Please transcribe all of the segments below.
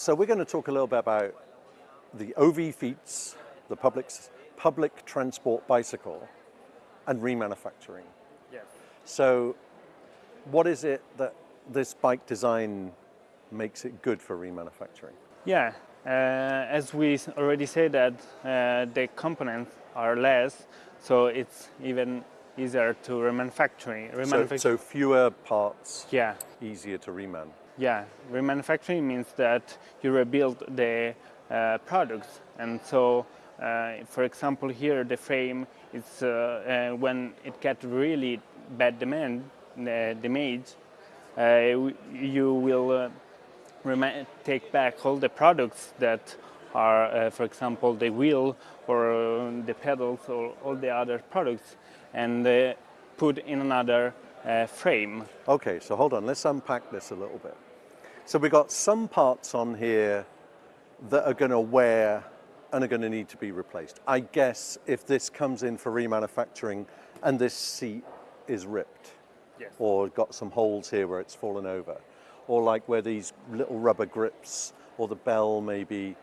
So we're going to talk a little bit about the OV-fiets, the public, public transport bicycle, and remanufacturing. Yes. So what is it that this bike design makes it good for remanufacturing? Yeah, uh, as we already said that uh, the components are less, so it's even easier to remanufacturing. So, Remanufacturing. so fewer parts, yeah, easier to reman. Yeah. Remanufacturing means that you rebuild the uh, products, and so, uh, for example, here the frame is uh, uh, when it gets really bad demand, uh, damage, uh, you will. Take back all the products that are, uh, for example, the wheel or the pedals or all the other products and uh, put in another frame. Okay, so hold on, let's unpack this a little bit. So we've got some parts on here that are going to wear and are going to need to be replaced. I guess if this comes in for remanufacturing and this seat is ripped Yes. or got some holes here where it's fallen over, or like where these little rubber grips or the bell maybe,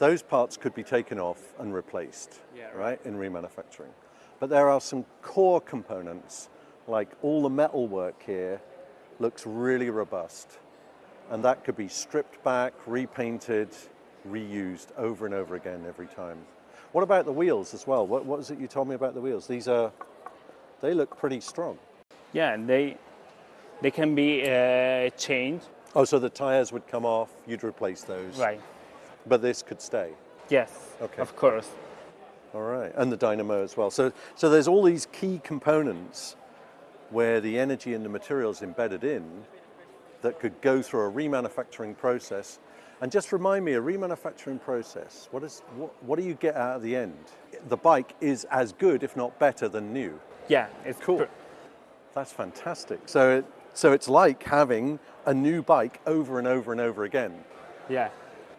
those parts could be taken off and replaced, Yeah, right, in remanufacturing. But there are some core components, like all the metal work here looks really robust. And that could be stripped back, repainted, reused over and over again every time. What about the wheels as well? What, was it you told me about the wheels? These are, they look pretty strong. Yeah, and they they can be uh, changed. Oh, so the tires would come off, you'd replace those. Right. But this could stay. Yes. Okay. Of course. All right. And the dynamo as well. So, so there's all these key components where the energy and the materials embedded in that could go through a remanufacturing process. And just remind me, a remanufacturing process, what, is, what, what do you get out of the end? The bike is as good, if not better, than new. Yeah. It's Cool. That's fantastic. So, it, so it's like having a new bike over and over and over again. yeah.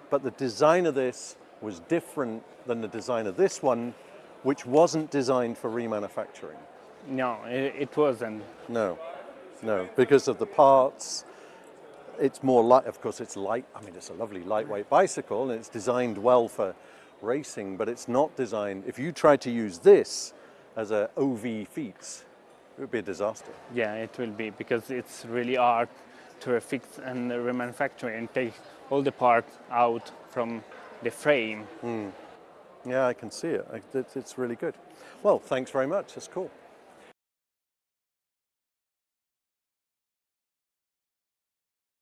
but the design of this was different than the design of this one, which wasn't designed for remanufacturing. No, it, it wasn't. No, no, because of the parts. It's more light, of course, it's light. I mean, it's a lovely lightweight bicycle and it's designed well for racing, but it's not designed. If you tried to use this as a OV-fiets, it would be a disaster. Yeah, it will be because it's really hard to refix and remanufacture and take all the parts out from the frame. Hmm. Yeah, I can see it. It's it's really good. Well, thanks very much. That's cool.